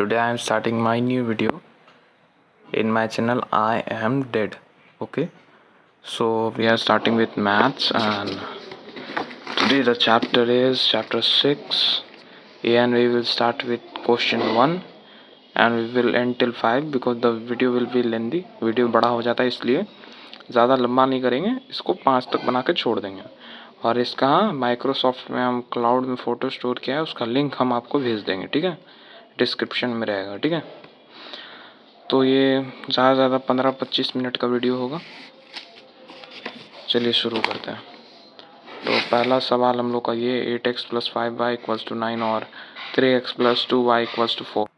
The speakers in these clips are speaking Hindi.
today I am starting my new video in my channel I am dead okay so we are starting with maths and today the chapter is chapter 6 and we will start with question 1 and we will end till 5 because the video will be lengthy video बड़ा हो जाता है इसलिए ज़्यादा लंबा नहीं करेंगे इसको पाँच तक बना के छोड़ देंगे और इसका माइक्रोसॉफ्ट में हम क्लाउड में फ़ोटो स्टोर किया है उसका लिंक हम आपको भेज देंगे ठीक है डिस्क्रिप्शन में रहेगा, ठीक है? तो ये ज़्यादा ज़्यादा पंद्रह पच्चीस मिनट का वीडियो होगा। चलिए शुरू करते हैं। तो पहला सवाल हम लोग का ये eight x plus five y equals to nine और three x plus two y equals to four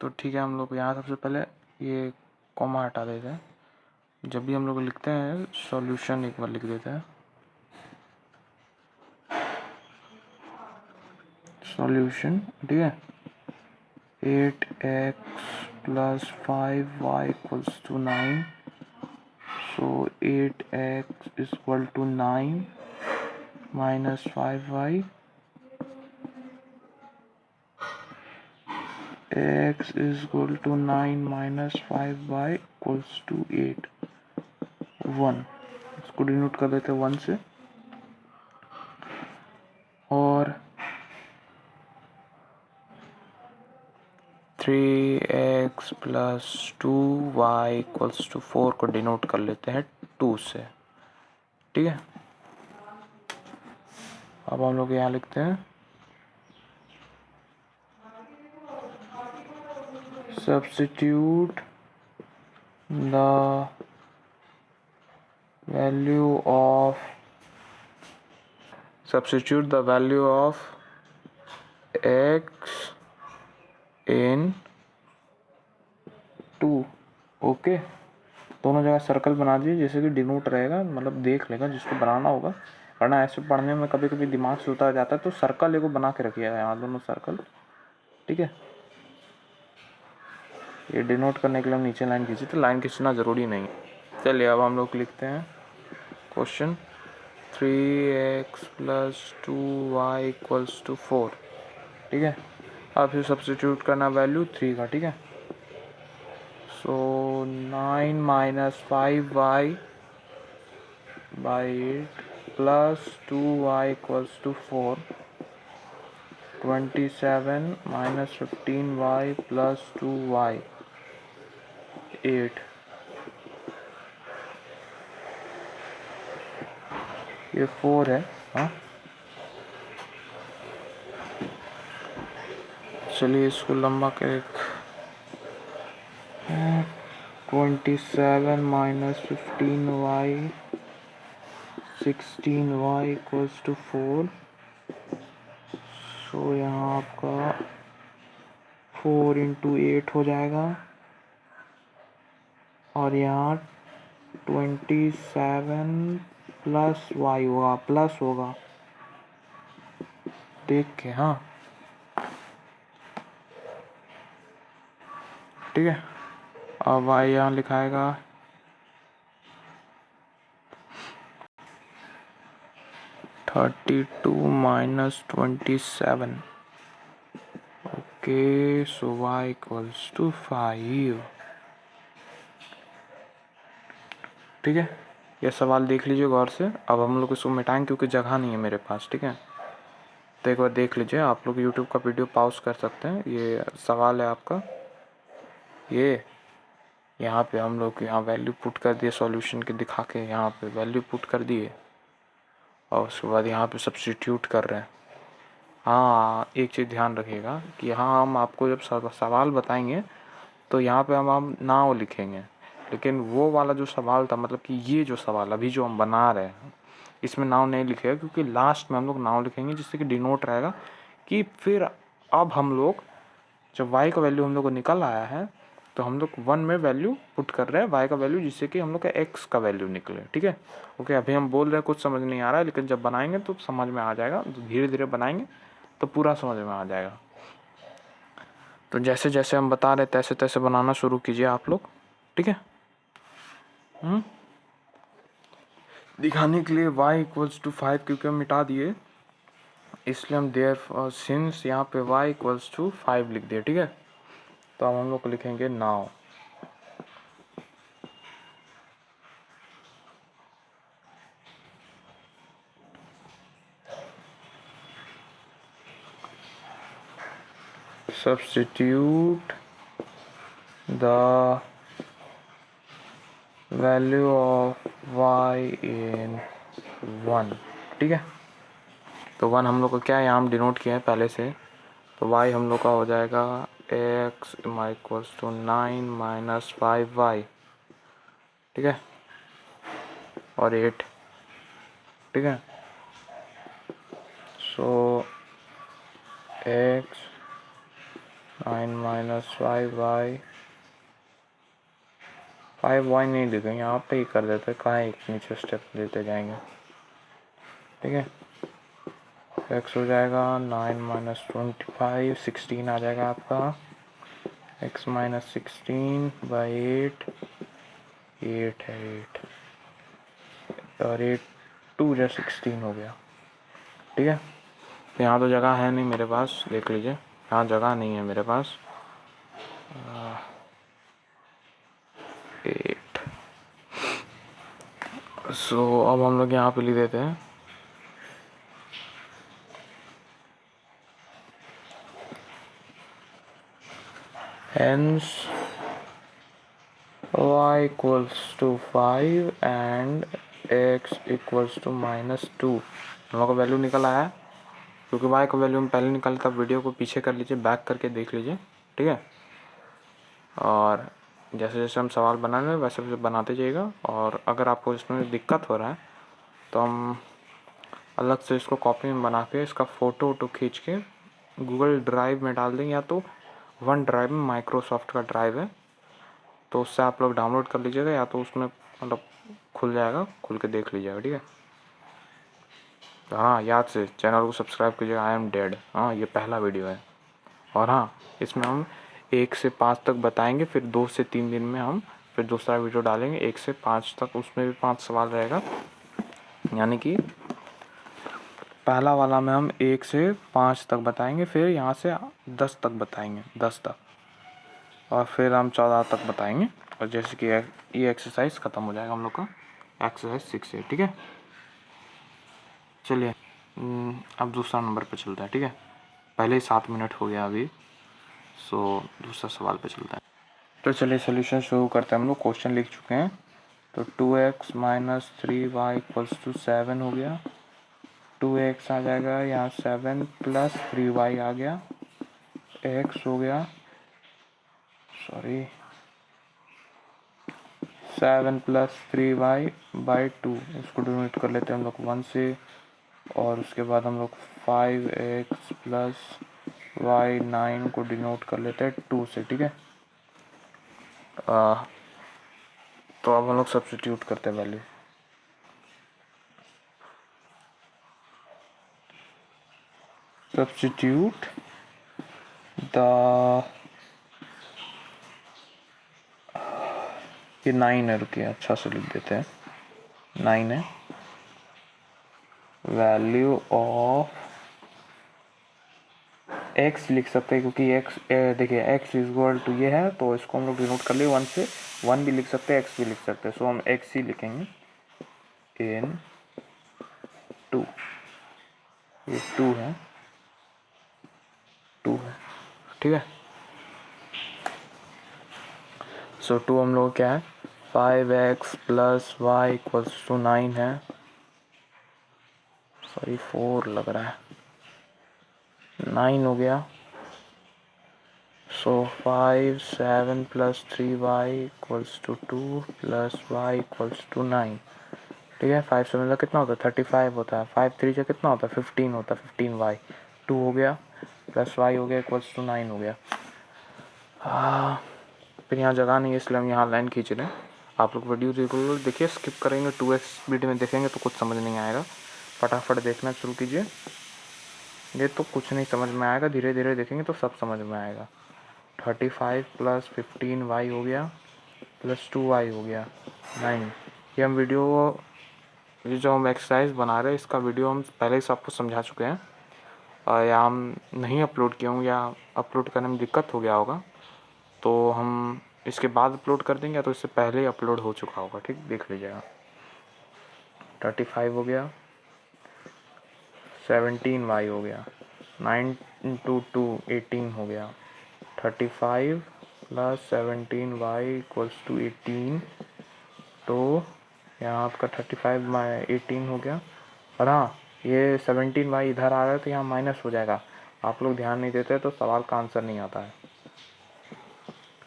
तो ठीक है, हम लोग यहाँ सबसे पहले ये कॉमा हटा देते हैं। जब भी हम लोग लिखते हैं सॉल्यूशन एक बार लिख देते हैं। सॉल्यूशन ठीक है? Eight x plus five y equals to nine. So eight x is equal to nine minus five y. x is equal to 9 minus 5y equals to 8 1 इसको डिनोट कर देते हैं वन से। Three x plus two y equals to four को डिनोट कर लेते हैं टू से। ठीक है? अब हम लोग यहाँ लिखते हैं। Substitute the value of substitute the value of x in two okay दोनों जगह सर्कल बना दीजिए, जैसे कि डिनोट रहेगा मतलब देख लेगा जिसको बनाना होगा। वरना ऐसे पढ़ने में कभी कभी दिमाग से उतर जाता है तो सर्कल एगो बना के रखिएगा यहाँ दोनों सर्कल ठीक है? ये डिनोट करने के लिए हम नीचे लाइन खींचे तो लाइन खींचना ज़रूरी नहीं है। चलिए, अब हम लोग लिखते हैं। Question three x plus two y equals to four ठीक है? अब फिर सब्सिट्यूट करना वैल्यू थ्री का, ठीक है? So nine minus five Y by eight plus two Y equals to four twenty seven minus fifteen Y plus two Y eight ये फोर है हाँ? चलिए इसको लंबा कर twenty seven minus fifteen Y sixteen Y equals to four so यहाँ आपका फोर इंटू एट हो जाएगा। और यहाँ ट्वेंटी सेवन प्लस वाई होगा प्लस होगा। देख के हाँ। ठीक है? अब वाई यहाँ लिखाएगा। Thirty two minus twenty seven okay so Y equals to five ठीक है? ये सवाल देख लीजिए गौर से। अब हम लोग इसको मिटाएँगे क्योंकि जगह नहीं है मेरे पास, ठीक है? तो एक बार देख लीजिए, आप लोग यूट्यूब का वीडियो पॉज कर सकते हैं। ये सवाल है आपका। ये, यहाँ पे हम लोग यहाँ वैल्यू पुट कर दिए सॉल्यूशन के दिखा के यहाँ पे वैल्यू पुट कर दिए। और उसके बाद यहाँ पे सब्सटीट्यूट कर रहे हैं। हाँ एक चीज़ ध्यान रखिएगा कि यहाँ हम आपको जब सवाल बताएँगे तो यहाँ पे हम हम नाव लिखेंगे। लेकिन वो वाला जो सवाल था मतलब कि ये जो सवाल अभी जो हम बना रहे हैं, इसमें नाव नहीं लिखेगा क्योंकि लास्ट में हम लोग नाव लिखेंगे, जिससे कि डिनोट रहेगा कि फिर अब हम लोग, जब वाई का वैल्यू हम लोग को निकल आया है तो हम लोग वन में वैल्यू पुट कर रहे हैं वाई का वैल्यू जिससे कि हम लोग का एक्स का वैल्यू निकले, ठीक है? ओके अभी हम बोल रहे हैं, कुछ समझ नहीं आ रहा है, लेकिन जब बनाएँगे तो समझ में आ जाएगा तो धीरे धीरे बनाएँगे तो पूरा समझ में आ जाएगा। तो जैसे जैसे हम बता रहे तैसे तैसे बनाना शुरू कीजिए आप लोग, ठीक है? हम्म? दिखाने के लिए y इक्वल्स टू फाइव क्योंकि हम मिटा दिए, इसलिए हम देर सिंस यहाँ पे y इक्वल्स टू फाइव लिख दिए, ठीक है? तो हम लोग लिखेंगे now substitute the value of y in one ठीक है? तो वन हम लोग का क्या है यहाँ हम डिनोट किया है पहले से? तो y हम लोग का हो जाएगा x equals to nine minus five y, ठीक है? और एट, ठीक है? So x nine minus five y five y नहीं लिखेंगे यहाँ पे ही कर देते, कहाँ एक नीचे स्टेप लेते जाएँगे, ठीक है? एक्स हो जाएगा nine minus twenty five sixteen आ जाएगा आपका। X minus sixteen by eight eight है एट और एट टू जो सिक्सटीन हो गया। ठीक है? तो यहाँ तो जगह है नहीं मेरे पास देख लीजिए। यहाँ जगह नहीं है मेरे पास। एट सो so, अब हम लोग यहाँ पे लिख देते हैं। Hence y equals to 5 and x equals to minus 2 हम लोग का वैल्यू निकल आया क्योंकि वाई का वैल्यू हम पहले निकाले तब वीडियो को पीछे कर लीजिए बैक करके देख लीजिए, ठीक है? और जैसे जैसे हम सवाल बना रहे हैं वैसे वैसे बनाते जाइएगा। और अगर आपको इसमें दिक्कत हो रहा है तो हम अलग से इसको कॉपी में बना के इसका फ़ोटो वोटो खींच के गूगल ड्राइव में डाल देंगे, या तो वन ड्राइव में, माइक्रोसॉफ्ट का ड्राइव है। तो उससे आप लोग डाउनलोड कर लीजिएगा या तो उसमें मतलब खुल जाएगा, खुल के देख लीजिएगा, ठीक है? तो हाँ याद से चैनल को सब्सक्राइब कीजिएगा आई एम डेड हाँ ये पहला वीडियो है। और हाँ इसमें हम एक से पाँच तक बताएँगे, फिर दो से तीन दिन में हम फिर दूसरा वीडियो डालेंगे। एक से पाँच तक उसमें भी पाँच सवाल रहेगा। यानी कि पहला वाला में हम एक से पाँच तक बताएँगे फिर यहाँ से दस तक बताएँगे दस तक। और फिर हम चौदह तक बताएँगे और जैसे कि ये एक्सरसाइज ख़त्म हो जाएगा हम लोग का। एक्सरसाइज सिक्स है ठीक है? चलिए हम्म, अब दूसरा नंबर पे चलता है ठीक है? पहले ही सात मिनट हो गया अभी सो दूसरा सवाल पे चलता है। तो चलिए सोल्यूशन शुरू करते हैं। हम लोग क्वेश्चन लिख चुके हैं। तो two x minus three y equals to seven हो गया। टू एक्स आ जाएगा, यहाँ सेवन प्लस थ्री वाई आ गया, एक्स हो गया, sorry, seven plus three y by two, इसको डोनेट कर लेते हैं हम लोग वन से, और उसके बाद हम लोग five x plus y nine को डिनोट कर लेते हैं टू से, ठीक है? तो अब हम लोग सब्सिट्यूट करते हैं वैल्यू। सब्सिट्यूट द ये नाइन है, रुकिए अच्छा से लिख देते हैं। नाइन है। वैल्यू ऑफ़ एक्स लिख सकते हैं, क्योंकि एक्स देखिए एक्स इज़ इक्वल टू ये है तो इसको हम लोग डिनोट कर लिए वन से। वन भी लिख सकते हैं एक्स भी लिख सकते हैं। सो हम एक्स ही लिखेंगे। इन टू ये टू है। टू है। ठीक है? सो so, टू हम लोग क्या है। Five x plus y equals to nine है। सॉरी फोर लग रहा है। नाइन हो गया। So five seven plus three y equals to two plus y equals to nine ठीक है? फाइव सेवन का कितना होता है? थर्टी फाइव होता है। फाइव थ्री का कितना होता है? फिफ्टीन होता है। फिफ्टीन वाई टू हो गया। प्लस वाई हो गया इक्वल्स टू नाइन हो गया। फिर यहाँ जगह नहीं है, इसलिए हम यहाँ लाइन खींच रहे हैं। आप लोग वीडियो रेगुलर देखिए स्किप करेंगे टू एक्स वीडियो में देखेंगे तो कुछ समझ नहीं आएगा। फटाफट देखना शुरू कीजिए। ये तो कुछ नहीं समझ में आएगा धीरे धीरे देखेंगे तो सब समझ में आएगा। Thirty five plus fifteen y हो गया प्लस टू वाई हो गया नाइन ये हम वीडियो ये जो हम एक्सरसाइज बना रहे हैं, इसका वीडियो हम पहले ही सबको समझा चुके हैं। या हम नहीं अपलोड किए होंगे या अपलोड करने में दिक्कत हो गया होगा तो हम इसके बाद अपलोड कर देंगे या तो इससे पहले ही अपलोड हो चुका होगा, ठीक? देख लीजिएगा। थर्टी फाइव हो गया। सेवनटीन वाई हो गया। नाइन टू टू एटीन हो गया। Thirty five plus seventeen y equals to eighteen तो यहाँ आपका थर्टी फाइव माई एटीन हो गया। और हाँ ये सेवनटीन वाई इधर आ रहा है तो यहाँ माइनस हो जाएगा। आप लोग ध्यान नहीं देते तो सवाल का आंसर नहीं आता है।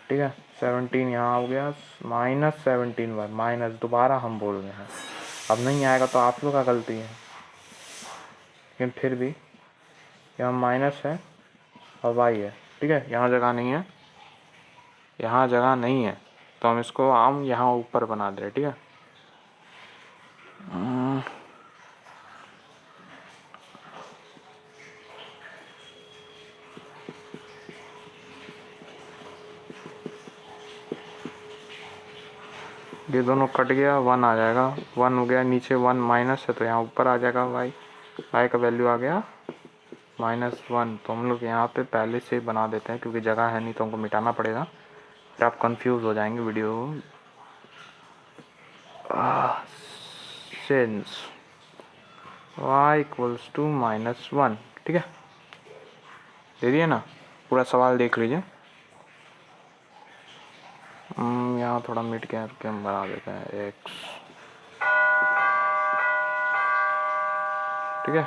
ठीक है? सेवनटीन यहाँ हो गया माइनस सेवनटीन वाई माइनस दोबारा हम बोल रहे हैं। अब नहीं आएगा तो आप लोग का गलती है। लेकिन फिर भी यहाँ माइनस है और वाई है। ठीक है? यहाँ जगह नहीं है। यहाँ जगह नहीं है। तो हम इसको आम यहाँ ऊपर बना दे रहे ठीक है? ये दोनों कट गया वन आ जाएगा। वन हो गया, नीचे वन माइनस है तो यहाँ ऊपर आ जाएगा वाई वाई का वैल्यू आ गया माइनस वन तो हम लोग यहाँ पे पहले से बना देते हैं, क्योंकि जगह है नहीं तो हमको मिटाना पड़ेगा। फिर आप कंफ्यूज हो जाएँगे video sense y equals to minus one ठीक है? दे दिए ना? पूरा सवाल देख लीजिए। यहाँ थोड़ा मिट के हम बना देते हैं एक्स ठीक है?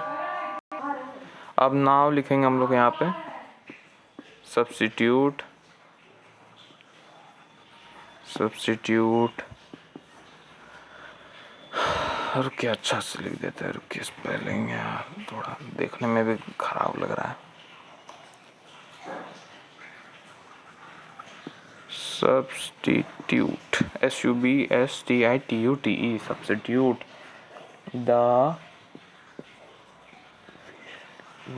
अब नाव लिखेंगे हम लोग यहाँ पे। सब्सिट्यूट सब्सिट्यूट रुकिए अच्छा से लिख देते हैं, रुकिए स्पेलिंग यार, थोड़ा देखने में भी खराब लग रहा है। Substitute. S u b s t i t u t e substitute the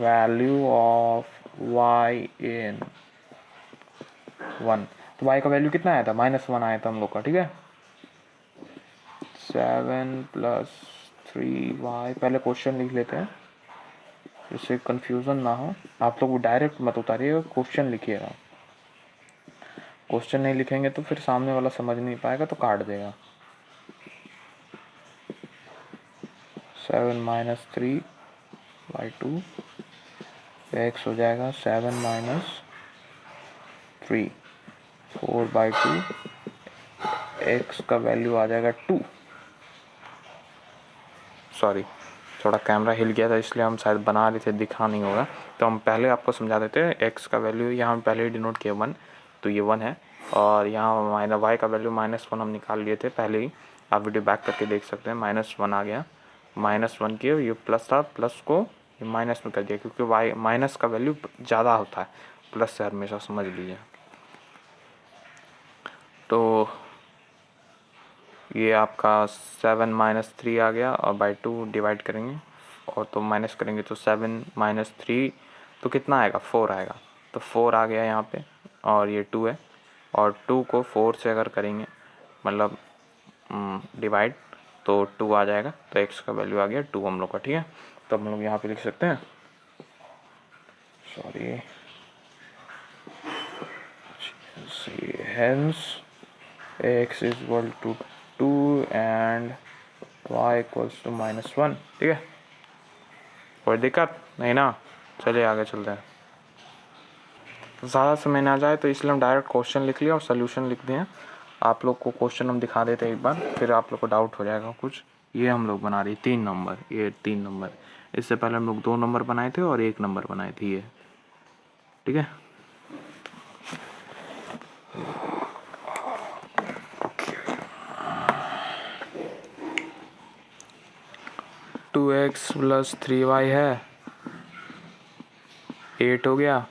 value of y in one तो y का वैल्यू कितना आया था? माइनस वन आया था हम लोग का, ठीक है? सेवन प्लस थ्री वाई पहले क्वेश्चन लिख लेते हैं। जिससे कंफ्यूजन ना हो। आप लोग डायरेक्ट मत उतारिएगा क्वेश्चन लिखिएगा। क्वेश्चन नहीं लिखेंगे तो फिर सामने वाला समझ नहीं पाएगा तो काट देगा। Seven minus three by two x हो जाएगा। Seven minus three, four by two, x का वैल्यू आ जाएगा टू। सॉरी, थोड़ा कैमरा हिल गया था इसलिए हम शायद बना रहे थे, दिखा नहीं होगा तो हम पहले आपको समझा देते हैं, एक्स का वैल्यू यहाँ पहले डिनोट किया वन। तो ये वन है। और यहाँ माइनस वाई का वैल्यू माइनस वन हम निकाल लिए थे पहले ही। आप वीडियो बैक करके देख सकते हैं माइनस वन आ गया। माइनस वन की ये प्लस था प्लस को ये माइनस में कर दिया, क्योंकि वाई माइनस का वैल्यू ज़्यादा होता है। प्लस से हमेशा, समझ लीजिए। तो ये आपका सेवन माइनस थ्री आ गया और बाई टू डिवाइड करेंगे। और तो माइनस करेंगे तो सेवन माइनस थ्री तो कितना आएगा? फोर आएगा। तो फोर आ गया यहाँ पे। और ये टू है। और टू को फोर से अगर करेंगे मतलब डिवाइड तो टू आ जाएगा। तो एक्स का वैल्यू आ गया टू हम लोग का, ठीक है? तो हम लोग यहाँ पे लिख सकते हैं। Sorry hence, x is equal to 2 and y equals to minus 1 ठीक है? कोई दिक्कत? नहीं ना? चलिए आगे चलते हैं। ज़्यादा समय ना जाए तो इसलिए हम डायरेक्ट क्वेश्चन लिख लिया और सोल्यूशन लिख दिए। आप लोग को क्वेश्चन हम दिखा देते एक बार, फिर आप लोग को डाउट हो जाएगा कुछ। ये हम लोग बना रहे तीन नंबर ये तीन नंबर इससे पहले हम लोग दो नंबर बनाए थे और एक नंबर बनाए थे ये। ठीक है? Two x plus three y है। एट हो गया।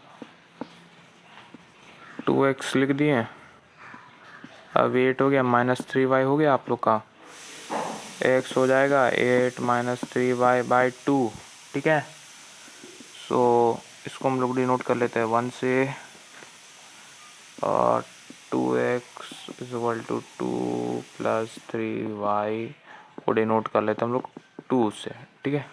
टू एक्स लिख दिए। अब एट हो गया माइनस थ्री वाई हो गया आप लोग का। एक्स हो जाएगा eight minus three y by two ठीक है? सो so, इसको हम लोग डिनोट कर लेते हैं वन से। और two x is equal to two plus three y को डिनोट कर लेते हैं हम लोग टू से ठीक है?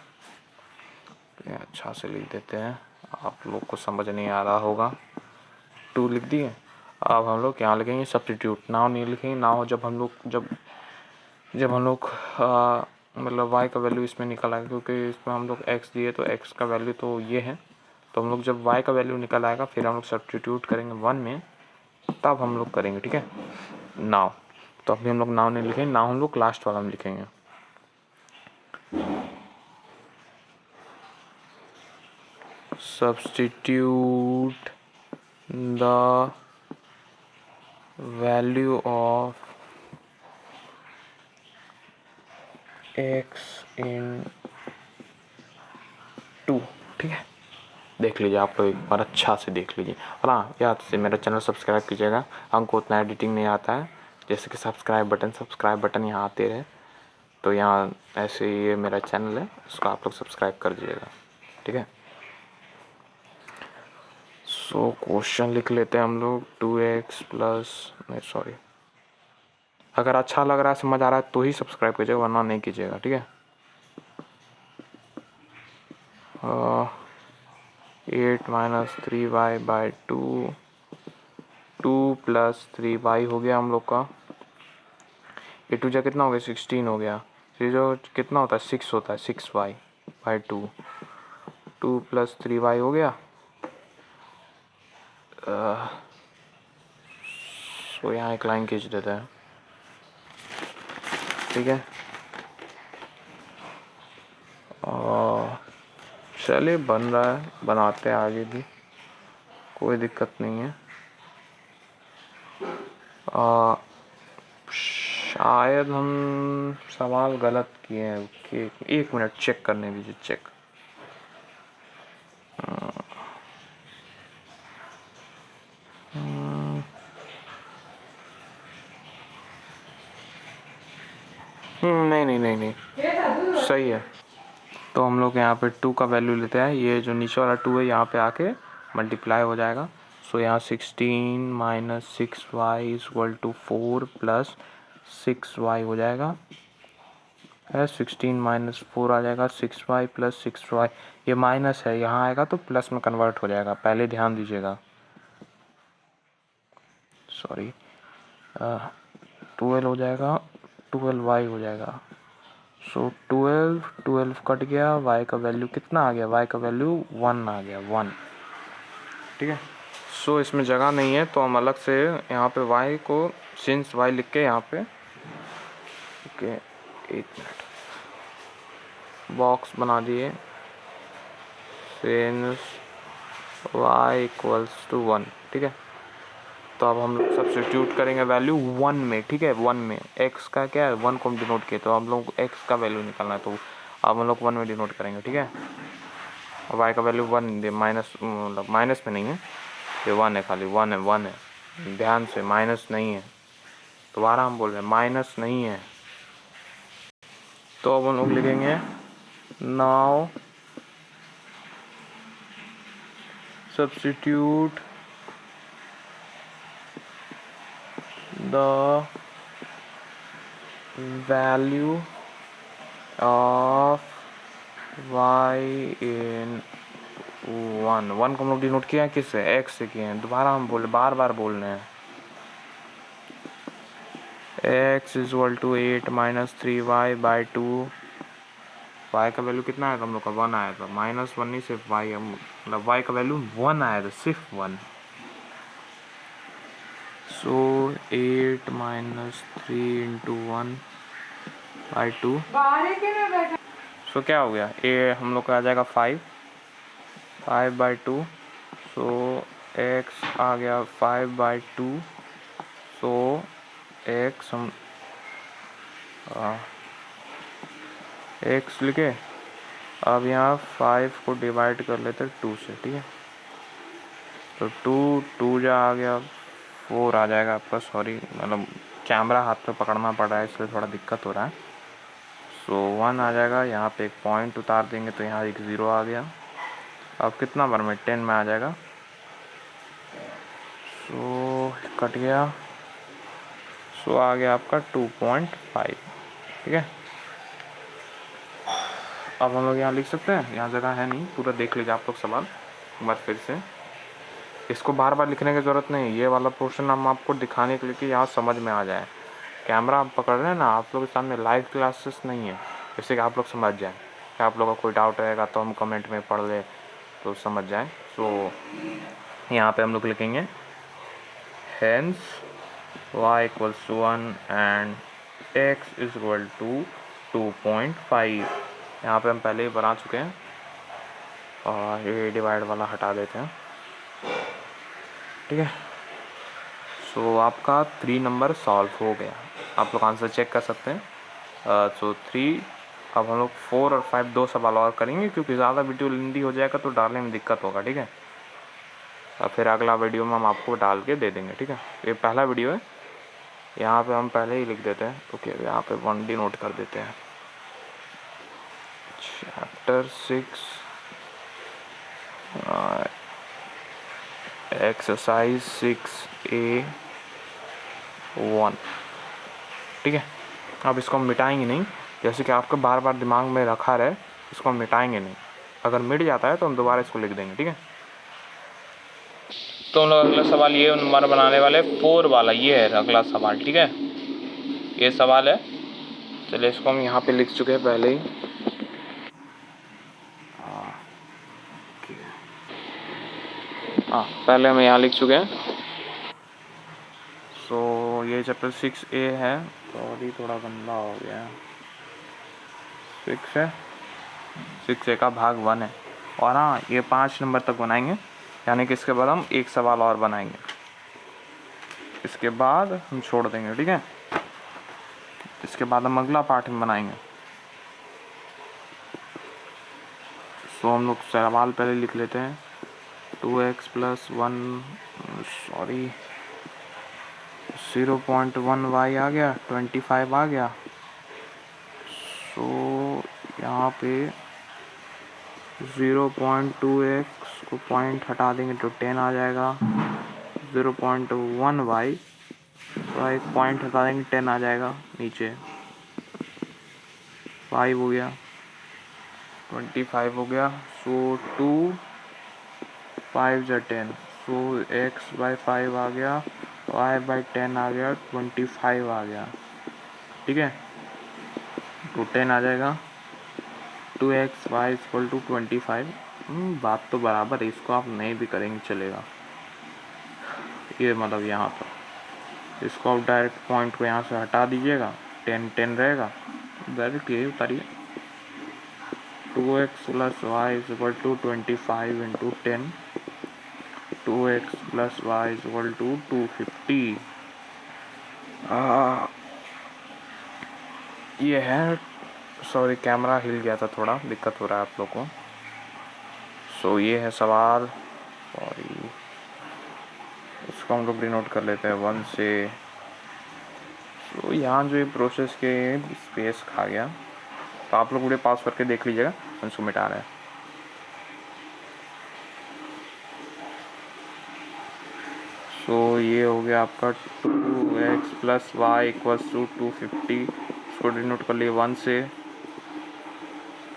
अच्छा से लिख देते हैं। आप लोग को समझ नहीं आ रहा होगा। टू लिख दिए। अब हम लोग यहाँ लिखेंगे सब्सटीट्यूट नाव नहीं लिखेंगे, नाव जब हम लोग, जब जब हम लोग मतलब वाई का वैल्यू इसमें निकल आएगा क्योंकि इसमें हम लोग एक्स दिए तो एक्स का वैल्यू तो ये है। तो हम लोग जब वाई का वैल्यू निकल आएगा, फिर हम लोग सब्सटीट्यूट करेंगे वन में, तब हम लोग करेंगे, ठीक है? नाव। तो अभी हम लोग नाव नहीं लिखेंगे, नाव हम लोग लास्ट वाला में लिखेंगे। Substitute the value of x in two, ठीक है? देख लीजिए आप एक बार अच्छा से देख लीजिए। और हाँ याद से मेरा चैनल सब्सक्राइब कीजिएगा। हमको उतना एडिटिंग नहीं आता है। जैसे कि सब्सक्राइब बटन सब्सक्राइब बटन यहाँ आते रहे। तो यहाँ ऐसे ये मेरा चैनल है, उसको आप लोग सब्सक्राइब कर दीजिएगा। ठीक है? सो क्वेश्चन लिख लेते हैं हम लोग. टू एक्स प्लस नहीं सॉरी अगर अच्छा लग रहा है, समझ आ रहा है तो ही सब्सक्राइब कीजिएगा, वरना नहीं कीजिएगा, ठीक है? Eight minus three y by two two plus three y हो गया हम लोग का. ए टू जा कितना हो गया? सिक्सटीन हो गया. थ्री जो कितना होता है? सिक्स होता है six y by two two plus three y हो गया. सो यहाँ एक लाइन खींच देते हैं। ठीक है? चलिए बन रहा है। बनाते हैं आगे भी। कोई दिक्कत नहीं है। आ, शायद हम सवाल गलत किए हैं। कि एक मिनट चेक करने दीजिए चेक हम्म, नहीं नहीं नहीं नहीं सही है तो हम लोग यहाँ पे टू का वैल्यू लेते हैं। ये जो नीचे वाला टू है, यहाँ पे आके मल्टीप्लाई हो जाएगा। सो यहाँ sixteen minus six y equal to four plus six y हो जाएगा। है सिक्सटीन माइनस फोर आ जाएगा। Six y plus six y ये माइनस है, यहाँ आएगा तो प्लस में कन्वर्ट हो जाएगा। पहले ध्यान दीजिएगा। सॉरी ट्वेल्व हो जाएगा। ट्वेल्व वाई हो जाएगा। सो ट्वेल्व ट्वेल्व कट गया वाई का वैल्यू कितना आ गया? वाई का वैल्यू वन आ गया वन ठीक है? सो इसमें जगह नहीं है तो हम अलग से यहाँ पे वाई को सिंस वाई लिख के यहाँ पे, ओके एक मिनट बॉक्स बना दिए। Since y equals to one ठीक है? तो अब हम लोग सब्सिट्यूट करेंगे वैल्यू वन में, ठीक है? वन में। एक्स का क्या है? वन को हम डिनोट किए तो हम लोग एक्स का वैल्यू निकालना है तो अब हम लोग वन में डिनोट करेंगे, ठीक है? वाई का वैल्यू वन दे माइनस मतलब माइनस में नहीं है। ये वन है खाली वन है वन है। ध्यान से माइनस नहीं है। दोबारा हम बोल रहे हैं माइनस नहीं है। तो अब हम लोग लिखेंगे now substitute the value of y in one one को हम लोग डिनोट किया किससे? एक्स से किए हैं। दोबारा हम बोले बार बार बोल रहे हैं। X is equal to eight minus three y by two y का वैल्यू कितना आया था हम लोग का? वन आया था। माइनस वन नहीं, सिर्फ़ वाई मतलब वाई का वैल्यू वन आया था, सिर्फ़ one so eight minus three into one by two so क्या हो गया? ए हम लोग का आ जाएगा five five by two so x आ गया five by two so x हम एक्स लिखे? अब यहाँ फाइव को डिवाइड कर लेते टू से ठीक है? तो टू टू जा आ गया फोर आ जाएगा आपका सॉरी मतलब कैमरा हाथ पे पकड़ना पड़ रहा है इसलिए थोड़ा दिक्कत हो रहा है। सो so, वन आ जाएगा यहाँ पे एक पॉइंट उतार देंगे तो यहाँ एक ज़ीरो आ गया। अब कितना बार में? टेन में आ जाएगा। सो so, कट गया। सो so, आ गया आपका टू पॉइंट फाइव ठीक है? अब हम लोग यहाँ लिख सकते हैं? यहाँ जगह है नहीं पूरा देख लीजिए आप लोग सवाल एक बार फिर से। इसको बार बार लिखने की ज़रूरत नहीं ये वाला पोर्शन हम आपको दिखाने के लिए कि यहाँ समझ में आ जाए। कैमरा आप पकड़ रहे हैं ना आप लोग के सामने लाइव क्लासेस नहीं है जैसे कि आप लोग समझ जाएँ। कि आप लोगों का कोई डाउट रहेगा तो हम कमेंट में पढ़ ले तो समझ जाएँ। सो so, यहाँ पे हम लोग लिखेंगे hence y equals to 1 and x too equal to 2.5 यहाँ पर हम पहले ही बना चुके हैं और ये डिवाइड वाला हटा देते हैं। ठीक है? सो आपका थ्री नंबर सॉल्व हो गया। आप लोग आंसर चेक कर सकते हैं। सो थ्री अब हम लोग फोर और फाइव दो सवाल और करेंगे क्योंकि ज़्यादा वीडियो लेंदी हो जाएगा तो डालने में दिक्कत होगा ठीक है? और फिर अगला वीडियो में हम आपको डाल के दे देंगे ठीक है? ये पहला वीडियो है। यहाँ पे हम पहले ही लिख देते हैं। ओके okay, यहाँ पे वन डी नोट कर देते हैं। Chapter six exercise six A one ठीक है? अब इसको हम मिटाएँगे नहीं। जैसे कि आपको बार बार दिमाग में रखा रहे, इसको हम मिटाएँगे नहीं। अगर मिट जाता है तो हम दोबारा इसको लिख देंगे, ठीक है? तो अगला सवाल ये नंबर बनाने वाले फोर वाला, ये है अगला सवाल, ठीक है? ये सवाल है। चलिए इसको हम यहाँ पे लिख चुके हैं पहले ही। हाँ पहले हम यहाँ लिख चुके हैं। सो so, ये चैप्टर सिक्स ए है तो थोड़ा गंदा हो गया है। सिक्स है? सिक्स ए का भाग वन है। और हाँ ये पाँच नंबर तक बनाएँगे यानी कि इसके बाद हम एक सवाल और बनाएँगे। इसके बाद हम छोड़ देंगे ठीक है? इसके बाद हम अगला पार्ट में बनाएँगे। सो हम लोग सवाल पहले लिख लेते हैं। Two x plus one sorry zero point one y आ गया ट्वेंटी फाइव आ गया। सो so, यहाँ पे ज़ीरो पॉइंट टू एक्स को पॉइंट हटा देंगे तो टेन आ जाएगा। ज़ीरो पॉइंट वन वाई एक पॉइंट हटा देंगे टेन आ जाएगा नीचे। फाइव हो गया ट्वेंटी फाइव हो गया सो टू फाइव जो ten so x by five आ गया वाई बाई टेन आ गया ट्वेंटी फाइव आ गया। ठीक है? तो टेन आ जाएगा। Two x y equal to twenty five बात तो बराबर है, इसको आप नहीं भी करेंगे, चलेगा। ये मतलब यहाँ पर इसको आप डायरेक्ट पॉइंट को यहाँ से हटा दीजिएगा। टेन टेन रहेगा। डायरेक्ट यही उतारिए। Two x plus y equal to twenty five into ten two x plus y is to two fifty ये है सॉरी कैमरा हिल गया था थोड़ा, दिक्कत हो रहा है आप लोग को। सो ये है सवाल सॉरी इसको हम लोग नोट कर लेते हैं वन से। तो यहाँ जो ये प्रोसेस के स्पेस खा गया। तो आप लोग वीडियो पास करके देख लीजिएगा उसको मिटा रहे हैं। सो ये हो गया आपका two x plus y equals to two fifty इसको डिनोट कर लिए वन से।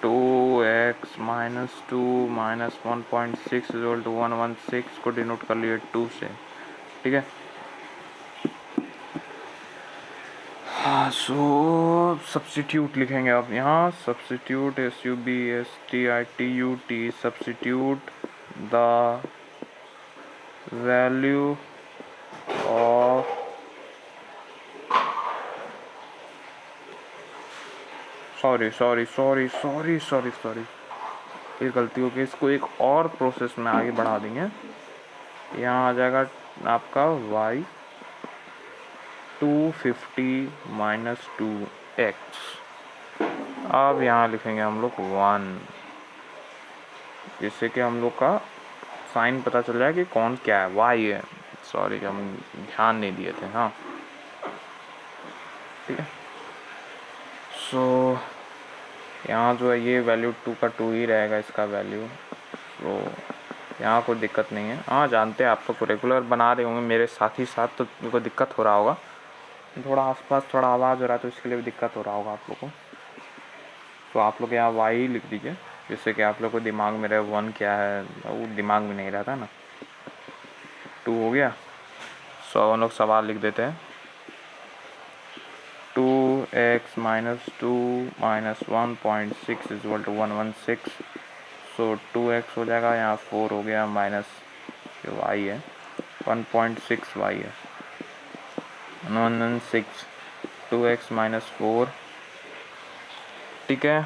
Two x minus two minus one point six equal to one one six को डिनोट कर लिए टू से। ठीक है? हाँ सो सब्सिट्यूट लिखेंगे आप यहाँ। Substitute S U B S T I T U T substitute the value sorry sorry sorry sorry sorry sorry ये गलती हो गई इसको एक और प्रोसेस में आगे बढ़ा देंगे। यहाँ आ जाएगा आपका y two fifty minus two x अब यहाँ लिखेंगे हम लोग वन जिससे कि हम लोग का साइन पता चल जाए कि कौन क्या है। वाई है। सॉरी हम ध्यान नहीं दिए थे हाँ। ठीक है। सो यहाँ जो है, ये वैल्यू टू का टू ही रहेगा इसका वैल्यू तो यहाँ कोई दिक्कत नहीं है। हाँ जानते हैं आप तो रेगुलर बना रहे होंगे। मेरे साथ ही साथ तो उनको दिक्कत हो रहा होगा। थोड़ा आसपास थोड़ा आवाज़ हो रहा है तो इसके लिए भी दिक्कत हो रहा होगा आप लोग को। तो आप लोग यहाँ वाई लिख दीजिए, जिससे कि आप लोग को दिमाग में रहे वन क्या है, वो दिमाग में नहीं रहता ना। टू हो गया। सो हम लोग सवाल लिख देते हैं। X minus two minus one point six equal to one one six so two x हो जाएगा यहाँ फोर हो गया माइनस जो वाई है वन पॉइंट सिक्स वाई है। One one six two x minus four ठीक है?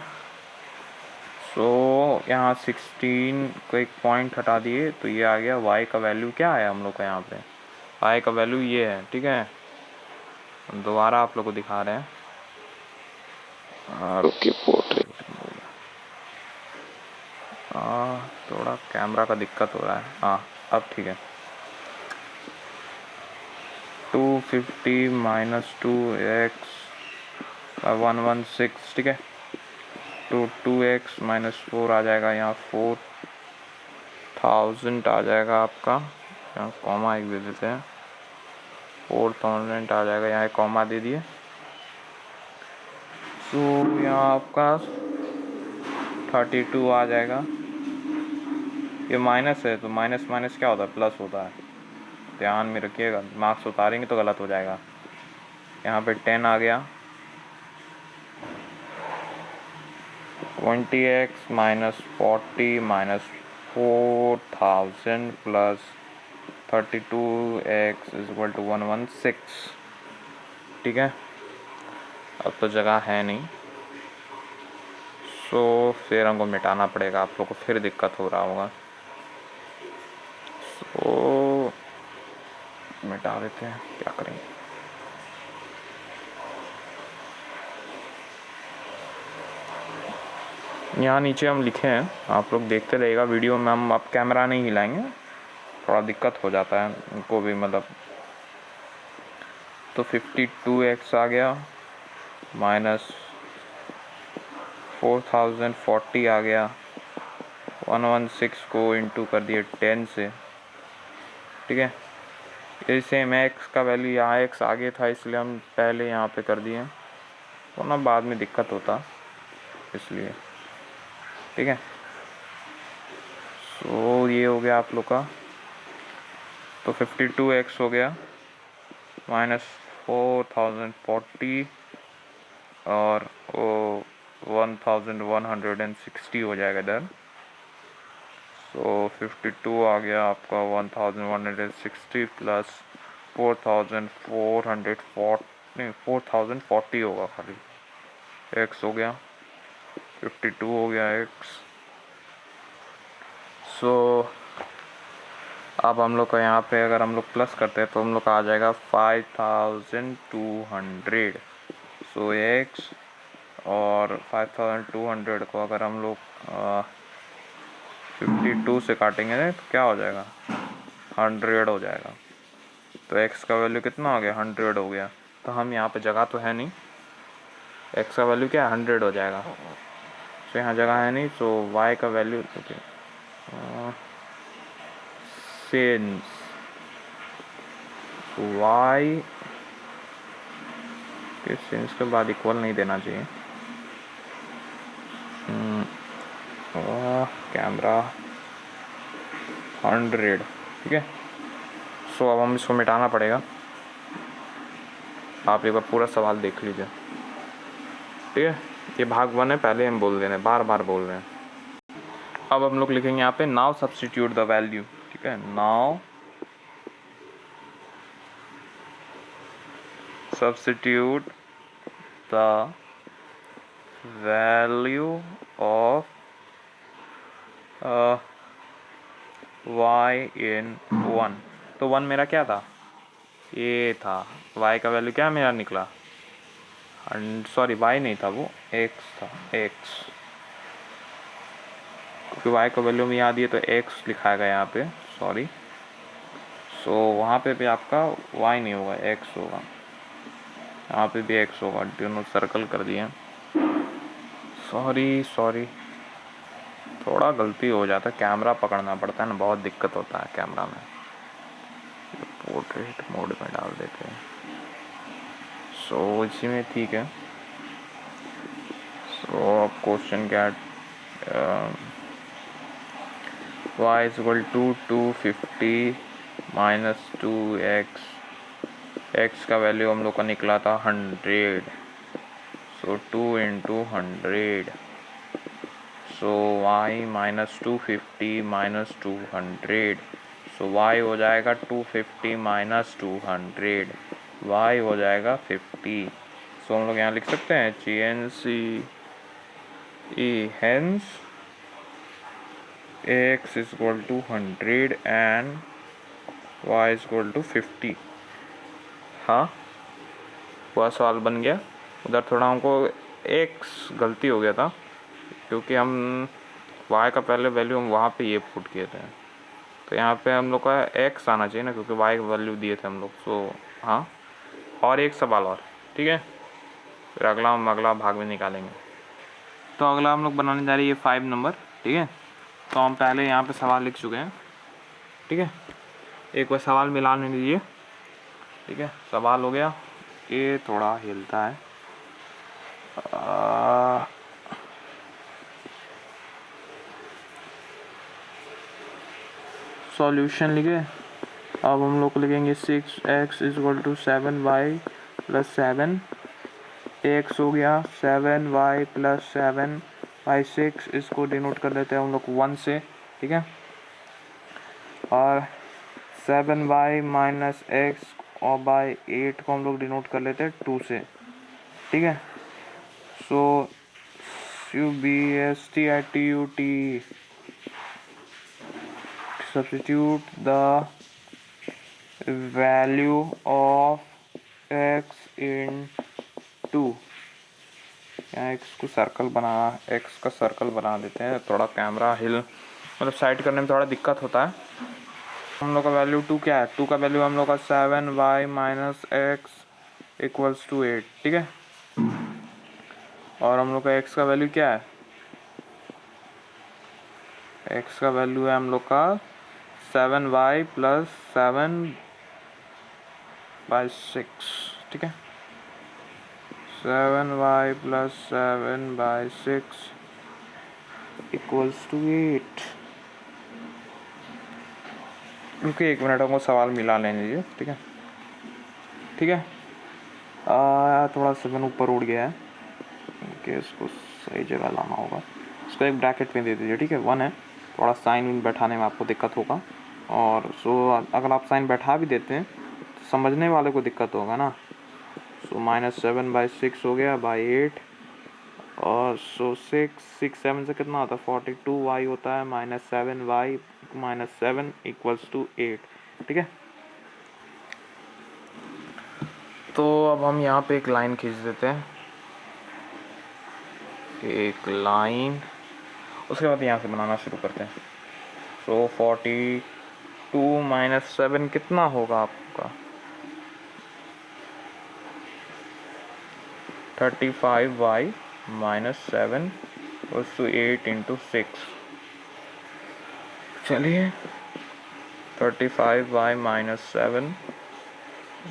सो so, यहाँ सिक्सटीन को एक पॉइंट हटा दिए तो ये आ गया वाई का वैल्यू क्या है हम लोग का यहाँ पे? वाई का वैल्यू ये है ठीक है? दोबारा आप लोग को दिखा रहे हैं। रुकिए पोर्ट्रेट हाँ थोड़ा कैमरा का दिक्कत हो रहा है। हाँ अब ठीक है। Two fifty minus two x one one six, ठीक है? तो टू एक्स माइनस फोर आ जाएगा यहाँ, फोर थाउज़ेंड आ जाएगा आपका। यहाँ कॉमा एक दे देते हैं। फोर थाउज़ेंड आ जाएगा, यहाँ एक कॉमा दे दिए। तो यहाँ आपका थर्टी टू आ जाएगा। ये माइनस है तो माइनस माइनस क्या होता है? प्लस होता है। ध्यान में रखिएगा मार्क्स उतारेंगे तो गलत हो जाएगा। यहाँ पे टेन आ गया। Twenty x minus forty minus four thousand plus thirty two x is to one one six ठीक है? अब तो जगह है नहीं। सो फिर हमको मिटाना पड़ेगा, आप लोग को फिर दिक्कत हो रहा होगा। सो मिटा देते हैं, क्या करेंगे? यहाँ नीचे हम लिखे हैं, आप लोग देखते रहेगा वीडियो में, हम अब कैमरा नहीं हिलाएँगे। थोड़ा दिक्कत हो जाता है, उनको भी मतलब। तो फिफ्टी टू एक्स आ गया। माइनस फोर थाउज़ेंड फोर्टी आ गया। वन वन सिक्स को इंटू कर दिए टेन से। ठीक है? ये सेम एक्स का वैल्यू यहाँ एक्स आगे था, इसलिए हम पहले यहाँ पे कर दिए। वरना बाद में दिक्कत होता, इसलिए। ठीक है? सो ये हो गया आप लोग का। तो फिफ्टी टू एक्स हो गया। माइनस फोर थाउज़ेंड फोर्टी और वो one thousand one hundred and sixty हो जाएगा इधर। सो फिफ्टी टू आ गया आपका one thousand one hundred sixty plus four thousand four hundred fort नहीं फोर थाउज़ेंड फोर्टी होगा खाली। एक्स हो गया फिफ्टी टू हो गया एक्स सो अब हम लोग का यहाँ पे अगर हम लोग प्लस करते हैं तो हम लोग का आ जाएगा five thousand two hundred so x और फाइव थाउज़ेंड टू हंड्रेड को अगर हम लोग फिफ्टी टू से काटेंगे तो क्या हो जाएगा? हंड्रेड हो जाएगा। तो एक्स का वैल्यू कितना हो गया? हंड्रेड हो गया। तो हम यहाँ पे जगह तो है नहीं। एक्स का वैल्यू क्या है? हंड्रेड हो जाएगा। तो यहाँ जगह है नहीं तो वाई का value okay since y since के बाद इक्वल नहीं देना चाहिए। कैमरा हंड्रेड ठीक है? सो अब हम इसको मिटाना पड़ेगा। आप एक बार पूरा सवाल देख लीजिए। ठीक है? ये भाग वन है, पहले हम बोल दे रहे हैं बार बार बोल रहे हैं। अब हम लोग लिखेंगे यहाँ पे नाउ सब्सटीट्यूट द वैल्यू ठीक है? Now now substitute the value of y in one तो वन मेरा क्या था? ए था। वाई का वैल्यू क्या मेरा निकला? सॉरी वाई नहीं था वो एक्स था एक्स क्योंकि वाई का वैल्यू में याद दिए तो एक्स लिखा गया यहाँ पे सॉरी सो so, वहाँ पे भी आपका वाई नहीं होगा एक्स होगा। यहाँ पे भी एक्स होगा दोनों सर्कल कर दिए सॉरी सॉरी थोड़ा गलती हो जाता है कैमरा पकड़ना पड़ता है ना, बहुत दिक्कत होता है कैमरा में। पोर्ट्रेट मोड में डाल देते हैं। सो इसी में ठीक है। सो अब क्वेश्चन क्या y is equal to two fifty minus two x x का वैल्यू हम लोग का निकला था hundred so two into hundred so y minus two fifty minus two hundred so y हो जाएगा two fifty minus two hundred y हो जाएगा फिफ्टी सो हम लोग यहाँ लिख सकते हैं G N C E hence x is equal to hundred and y is equal to fifty हाँ वह सवाल बन गया। उधर थोड़ा हमको एक्स गलती हो गया था, क्योंकि हम वाई का पहले वैल्यू हम वहाँ पे ये पुट किए थे। तो यहाँ पे हम लोग का एक्स आना चाहिए ना, क्योंकि वाई का वैल्यू दिए थे हम लोग। सो हाँ। और एक सवाल और, ठीक है? फिर अगला हम अगला भाग में निकालेंगे। तो अगला हम लोग बनाने जा रहे हैं ये फाइव नंबर ठीक है? तो हम पहले यहाँ पे सवाल लिख चुके हैं, ठीक है? एक बार सवाल मिलाने दीजिए ठीक है? सवाल हो गया। ये थोड़ा हिलता है। सॉल्यूशन लिखे। अब हम लोग लिखेंगे six x is to seven y plus seven. X हो गया seven y plus seven. By six इसको डिनोट कर लेते हैं हम लोग वन से, ठीक है? और सेवन वाई माइनस एक्स और बाई एट को हम लोग डिनोट कर लेते हैं टू से। ठीक है? So u b s t i t u t substitute the value of x in two यहाँ एक्स को सर्कल बना एक्स का सर्कल बना देते हैं। थोड़ा कैमरा हिल मतलब साइड करने में थोड़ा दिक्कत होता है। हम लोग का वैल्यू टू क्या है? टू का वैल्यू हम लोग का seven y minus x equals to eight ठीक है? और हम लोग का एक्स का वैल्यू क्या है? एक्स का वैल्यू है हम लोग का seven y plus seven by six ठीक है? Seven y plus seven by six equals to eight रुकिए एक मिनट हमको सवाल मिला लेने दीजिए ठीक है? ठीक है? आ, थोड़ा सेवन ऊपर उड़ गया है। कि इसको सही जगह लाना होगा। इसको एक ब्रैकेट में दे दीजिए ठीक है? वन है। थोड़ा साइन बैठाने में आपको दिक्कत होगा। और सो अगर आप साइन बैठा भी देते हैं तो समझने वाले को दिक्कत होगा ना। So minus seven by six हो गया बाई एट और सो सिक्स सिक्स सेवन से कितना होता है? फोर्टी टू वाई होता है minus seven y minus seven equals to eight ठीक है? तो अब हम यहाँ पे एक लाइन खींच देते हैं। एक लाइन उसके बाद यहाँ से बनाना शुरू करते हैं। So forty two minus seven कितना होगा आपका? Thirty five y minus seven to eight into six. चलिए, thirty five y minus seven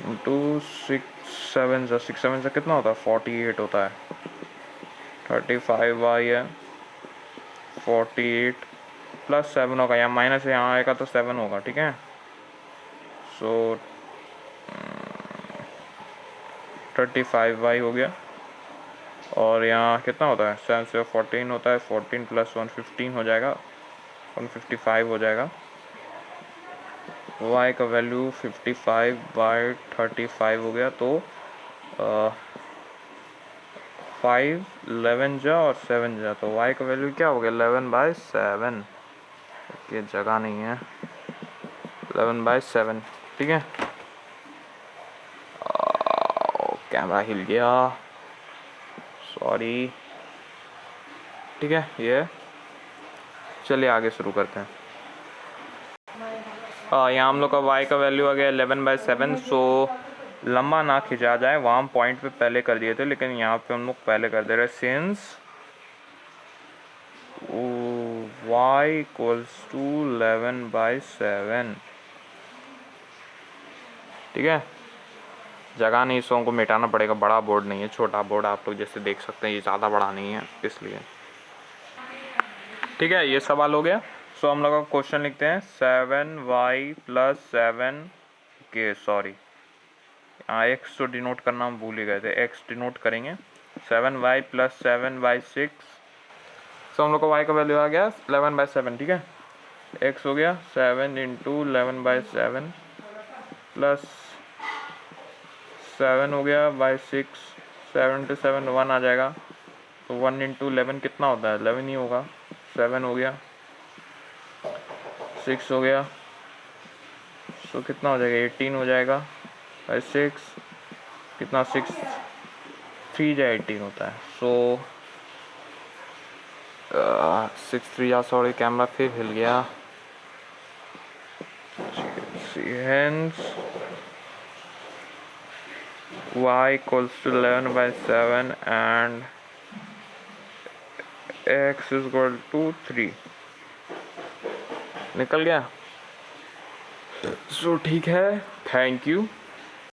into six, seven से सिक्स, सेवन से कितना होता है? फोर्टी एट होता है। थर्टी फाइव वाई है फोर्टी एट प्लस सेवन होगा। यहाँ माइनस यहाँ आएगा तो सेवन होगा, ठीक है? सो थर्टी फाइव बाई हो गया। और यहाँ कितना होता है? सेवन से फोर्टीन होता है फोर्टीन प्लस वन फिफ्टीन हो जाएगा वन फिफ्टी फाइव हो जाएगा। वाई का value fifty five by thirty five हो गया तो फाइव इलेवन जा और सेवन जा। तो वाई का वैल्यू क्या हो गया? इलेवन बाई सेवन ये जगह नहीं है। एलेवन बाई सेवन ठीक है? कैमरा हिल गया। सॉरी ठीक है, ये। चलिए आगे शुरू करते हैं। यहाँ हम लोग का वाई का वैल्यू आ गया एलेवन बाई सेवन सो लंबा ना खिंचा जाए। वहाँ पॉइंट पे पहले कर दिए थे, लेकिन यहाँ पे हम लोग पहले कर दे रहे since y equals to eleven by seven ठीक है? जगह नहीं सो को मिटाना पड़ेगा। बड़ा बोर्ड नहीं है, छोटा बोर्ड, आप लोग जैसे देख सकते हैं, ये ज़्यादा बड़ा नहीं है, इसलिए। ठीक है, ये सवाल हो गया। सो हम लोग क्वेश्चन लिखते हैं सेवन वाई प्लस सेवन के सॉरी हाँ एक्स तो डिनोट करना हम भूल ही गए थे। एक्स डिनोट करेंगे। Seven y plus seven by six so हम लोग का वाई का वैल्यू आ गया इलेवन बाई सेवन ठीक है? एक्स हो गया seven into eleven by seven plus seven हो गया by six seven to seven one आ जाएगा। तो वन इंटू इलेवन कितना होता है? इलेवन ही होगा। सेवन हो गया। सिक्स हो गया। सो so, कितना हो जाएगा? एटीन हो जाएगा। बाई सिक्स कितना? सिक्स थ्री या एटीन होता है। सो सिक्स थ्री या सॉरी कैमरा फिर हिल गया। Hence y equals to 11 by 7 and x is equal to 3 निकल गया सो so, ठीक है थैंक यू